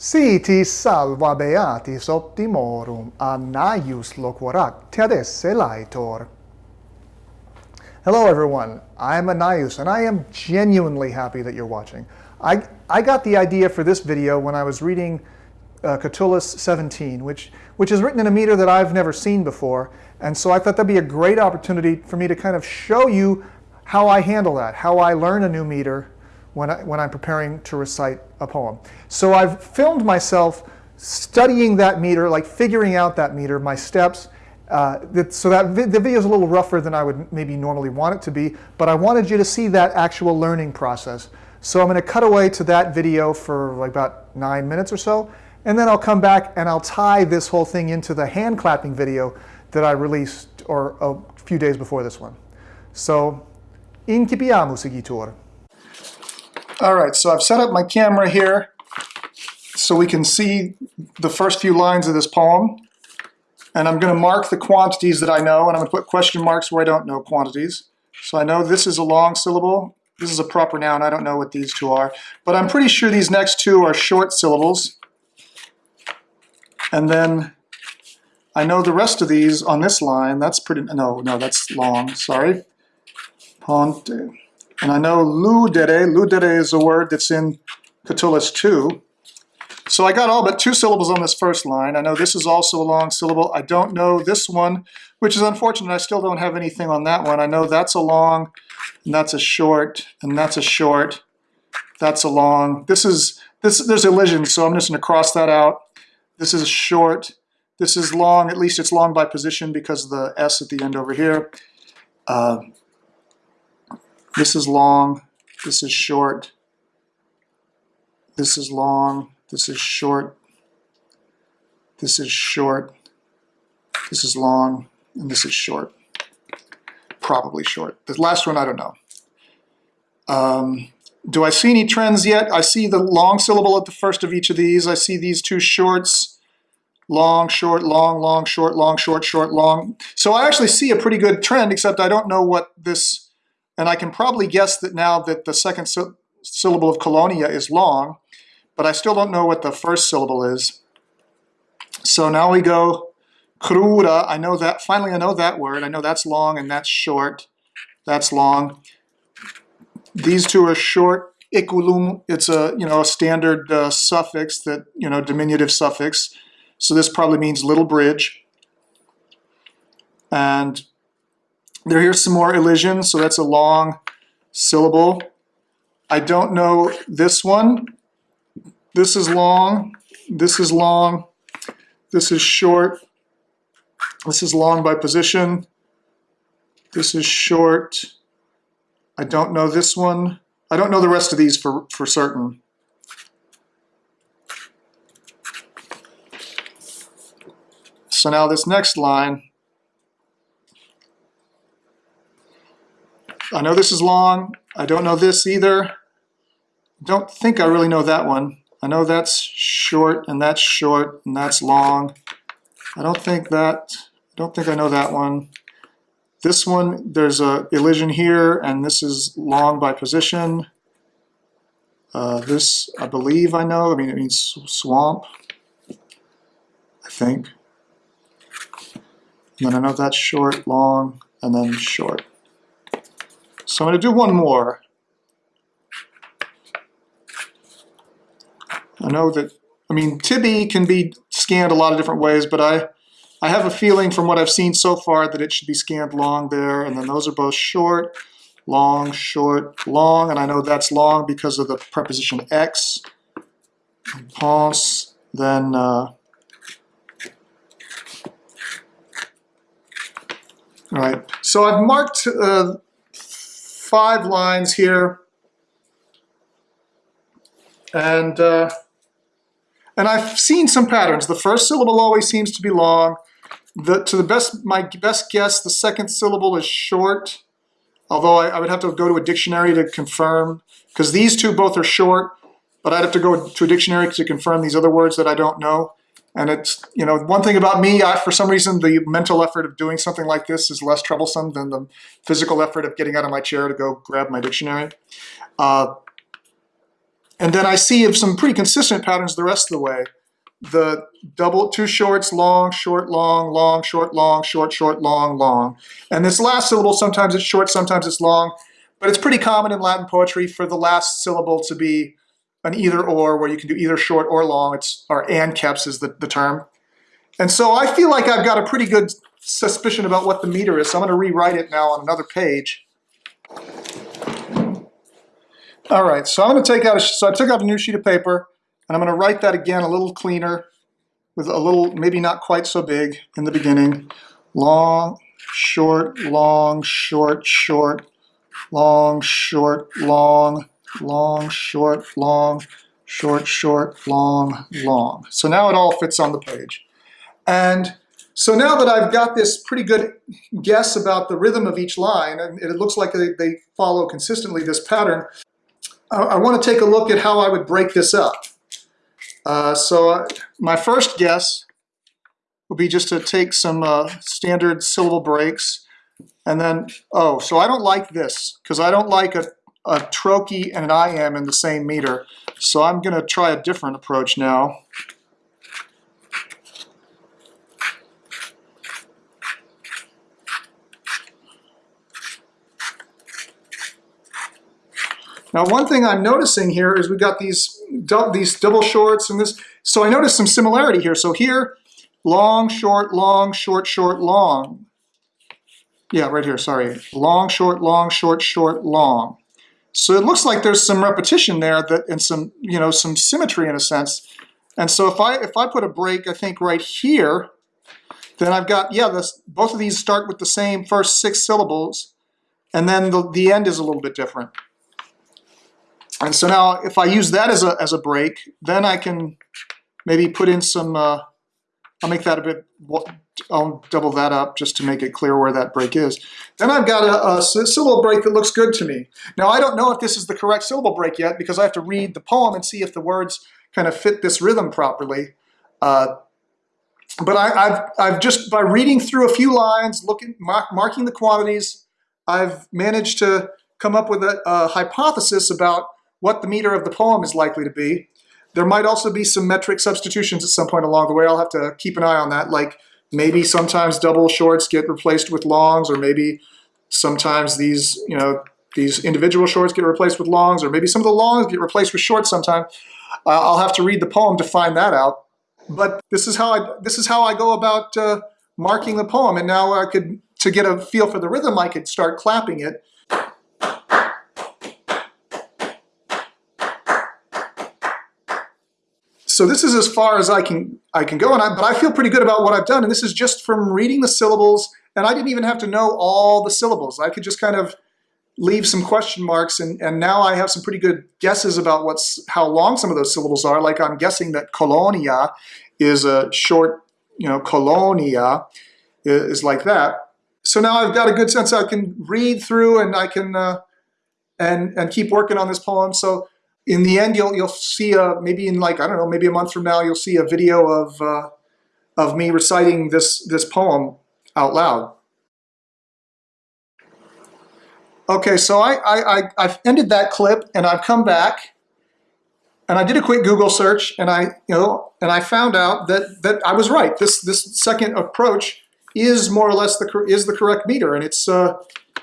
Siti salva beatis optimorum, annaius loquarac tedesse laetor. Hello everyone, I'm Anaius and I am genuinely happy that you're watching. I, I got the idea for this video when I was reading uh, Catullus 17, which, which is written in a meter that I've never seen before. And so I thought that'd be a great opportunity for me to kind of show you how I handle that, how I learn a new meter when, I, when I'm preparing to recite a poem. So I've filmed myself studying that meter, like figuring out that meter, my steps. Uh, that, so that vi the video is a little rougher than I would maybe normally want it to be, but I wanted you to see that actual learning process. So I'm going to cut away to that video for like about nine minutes or so, and then I'll come back and I'll tie this whole thing into the hand clapping video that I released or a few days before this one. So, incipiamo seguitor. All right, so I've set up my camera here so we can see the first few lines of this poem. And I'm going to mark the quantities that I know, and I'm going to put question marks where I don't know quantities. So I know this is a long syllable. This is a proper noun. I don't know what these two are. But I'm pretty sure these next two are short syllables. And then I know the rest of these on this line. That's pretty, no, no, that's long, sorry. Ponte. And I know ludere, ludere is a word that's in Catullus 2. So I got all but two syllables on this first line. I know this is also a long syllable. I don't know this one, which is unfortunate. I still don't have anything on that one. I know that's a long, and that's a short, and that's a short. That's a long. This is, this. there's elision, so I'm just going to cross that out. This is short. This is long. At least it's long by position because of the S at the end over here. Uh, this is long, this is short, this is long, this is short, this is short, this is long, and this is short. Probably short. The last one, I don't know. Um, do I see any trends yet? I see the long syllable at the first of each of these. I see these two shorts, long, short, long, long, short, long, short, short, long. So I actually see a pretty good trend, except I don't know what this and I can probably guess that now that the second sy syllable of colonia is long, but I still don't know what the first syllable is. So now we go crura. I know that, finally I know that word. I know that's long and that's short. That's long. These two are short. Iculum, it's a, you know, a standard uh, suffix that, you know, diminutive suffix. So this probably means little bridge. And there, here's some more elision, so that's a long syllable. I don't know this one. This is long, this is long, this is short, this is long by position, this is short. I don't know this one. I don't know the rest of these for, for certain. So now this next line, I know this is long. I don't know this either. Don't think I really know that one. I know that's short and that's short and that's long. I don't think that, I don't think I know that one. This one, there's a elision here and this is long by position. Uh, this, I believe I know, I mean it means swamp, I think. And then I know that's short, long, and then short. So I'm going to do one more. I know that, I mean, Tibi can be scanned a lot of different ways, but I, I have a feeling from what I've seen so far that it should be scanned long there, and then those are both short, long, short, long, and I know that's long because of the preposition ex. Pense, then uh, All right, so I've marked uh, five lines here. And, uh, and I've seen some patterns. The first syllable always seems to be long. The, to the best, my best guess, the second syllable is short, although I, I would have to go to a dictionary to confirm, because these two both are short, but I'd have to go to a dictionary to confirm these other words that I don't know. And it's, you know, one thing about me, I, for some reason, the mental effort of doing something like this is less troublesome than the physical effort of getting out of my chair to go grab my dictionary. Uh, And then I see some pretty consistent patterns the rest of the way. The double, two shorts, long, short, long, long, short, long, short, short, long, long. And this last syllable, sometimes it's short, sometimes it's long, but it's pretty common in Latin poetry for the last syllable to be an either or, where you can do either short or long. It's or caps is the, the term. And so I feel like I've got a pretty good suspicion about what the meter is. So I'm going to rewrite it now on another page. All right, so I'm going to take out a, so I took out a new sheet of paper and I'm going to write that again a little cleaner with a little, maybe not quite so big in the beginning. Long, short, long, short, short, long, short, long, long, short, long, short, short, long, long. So now it all fits on the page. And so now that I've got this pretty good guess about the rhythm of each line, and it looks like they, they follow consistently this pattern, I, I want to take a look at how I would break this up. Uh, so uh, my first guess would be just to take some uh, standard syllable breaks and then, oh, so I don't like this because I don't like a, a trochee and an iamb in the same meter. So I'm going to try a different approach now. Now, one thing I'm noticing here is we've got these, these double shorts and this. So I noticed some similarity here. So here, long, short, long, short, short, long. Yeah, right here, sorry. Long, short, long, short, short, long. So it looks like there's some repetition there that and some, you know, some symmetry in a sense. And so if I if I put a break, I think right here, then I've got, yeah, this, both of these start with the same first six syllables, and then the, the end is a little bit different. And so now if I use that as a, as a break, then I can maybe put in some, uh, I'll make that a bit, I'll double that up just to make it clear where that break is. Then I've got a, a syllable break that looks good to me. Now I don't know if this is the correct syllable break yet because I have to read the poem and see if the words kind of fit this rhythm properly. Uh, but I, have I've just, by reading through a few lines, looking, mark, marking the quantities, I've managed to come up with a, a hypothesis about what the meter of the poem is likely to be. There might also be some metric substitutions at some point along the way. I'll have to keep an eye on that. Like maybe sometimes double shorts get replaced with longs, or maybe sometimes these, you know, these individual shorts get replaced with longs, or maybe some of the longs get replaced with shorts sometime. Uh, I'll have to read the poem to find that out. But this is how I this is how I go about uh, marking the poem. And now I could to get a feel for the rhythm, I could start clapping it So this is as far as I can I can go, and I, but I feel pretty good about what I've done. And this is just from reading the syllables, and I didn't even have to know all the syllables. I could just kind of leave some question marks, and, and now I have some pretty good guesses about what's how long some of those syllables are. Like I'm guessing that colonia is a short, you know, colonia is like that. So now I've got a good sense I can read through and I can uh, and and keep working on this poem. So in the end, you'll you'll see a maybe in like I don't know maybe a month from now you'll see a video of uh, of me reciting this this poem out loud. Okay, so I, I, I have ended that clip and I've come back and I did a quick Google search and I you know and I found out that that I was right. This this second approach is more or less the is the correct meter and it's uh,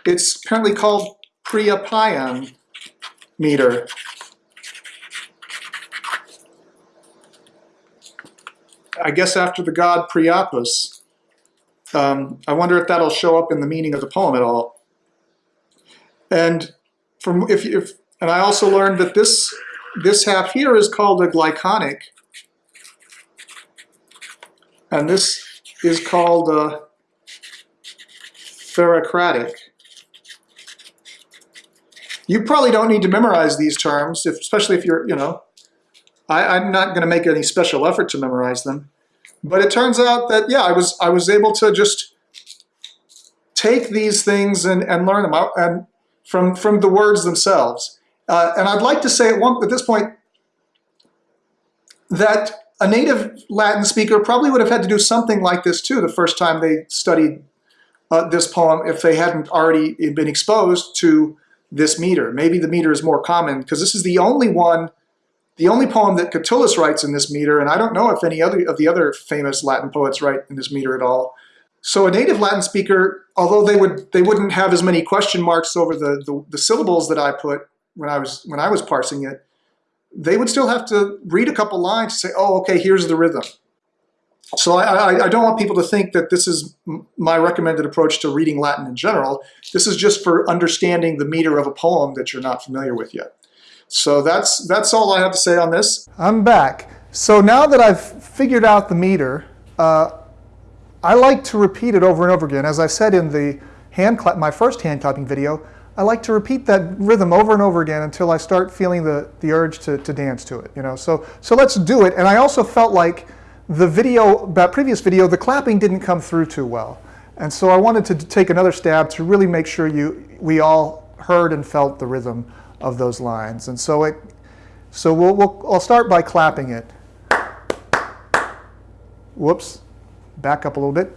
it's apparently called Priapian meter. I guess after the god Priapus, um, I wonder if that'll show up in the meaning of the poem at all. And from if, if and I also learned that this this half here is called a glyconic, and this is called a pherecratic. You probably don't need to memorize these terms, if, especially if you're, you know, I, am not going to make any special effort to memorize them. But it turns out that, yeah, I was, I was able to just take these things and, and learn them out and from, from the words themselves. Uh, and I'd like to say at, one, at this point that a native Latin speaker probably would have had to do something like this too the first time they studied uh, this poem if they hadn't already been exposed to this meter. Maybe the meter is more common because this is the only one the only poem that Catullus writes in this meter, and I don't know if any other of the other famous Latin poets write in this meter at all. So a native Latin speaker, although they would they wouldn't have as many question marks over the, the, the syllables that I put when I was when I was parsing it, they would still have to read a couple lines to say, oh, okay, here's the rhythm. So I, I, I, don't want people to think that this is my recommended approach to reading Latin in general. This is just for understanding the meter of a poem that you're not familiar with yet. So that's, that's all I have to say on this. I'm back. So now that I've figured out the meter, uh, I like to repeat it over and over again. As I said in the hand clap, my first hand clapping video, I like to repeat that rhythm over and over again until I start feeling the, the urge to, to dance to it. You know, so, so let's do it. And I also felt like the video, that previous video, the clapping didn't come through too well. And so I wanted to take another stab to really make sure you, we all heard and felt the rhythm of those lines. And so it, so we'll, we'll, I'll start by clapping it. Whoops, back up a little bit.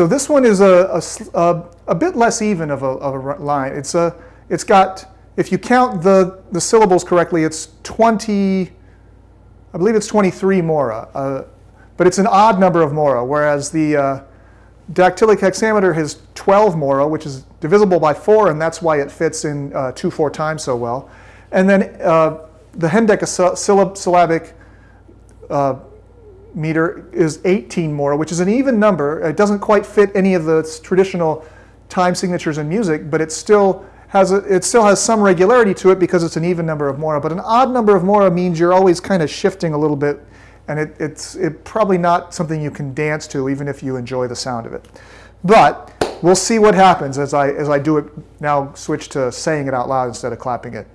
So this one is a, a, a bit less even of a, of a, line. It's, a, it's got, if you count the, the syllables correctly, it's 20, I believe it's 23 mora, uh, but it's an odd number of mora, whereas the uh, dactylic hexameter has 12 mora, which is divisible by 4, and that's why it fits in uh, 2 4 times so well. And then uh, the hendecasyllabic uh, meter is 18 mora, which is an even number. It doesn't quite fit any of the traditional time signatures in music, but it still has a, it still has some regularity to it because it's an even number of mora. But an odd number of mora means you're always kind of shifting a little bit, and it, it's it probably not something you can dance to, even if you enjoy the sound of it. But we'll see what happens as I as I do it now. Switch to saying it out loud instead of clapping it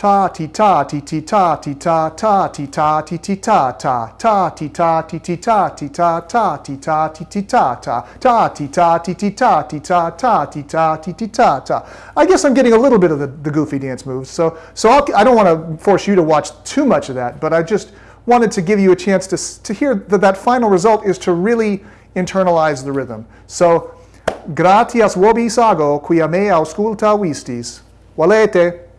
ta ti ta ti ti ta ti ta ta ti ta ti ti ta ta ta ti ta ti ti ta ti ta ta ti ta ti ti ta ta ta ti ta ti ti ta ti ta ta ti ta ti ti ta ta. I guess I'm getting a little bit of the, the goofy dance moves, so so I do not want to force you to watch too much of that, but I just wanted to give you a chance to to hear that that final result is to really internalize the rhythm. So, gratias vobis ago, qui a me ausculta. Valete.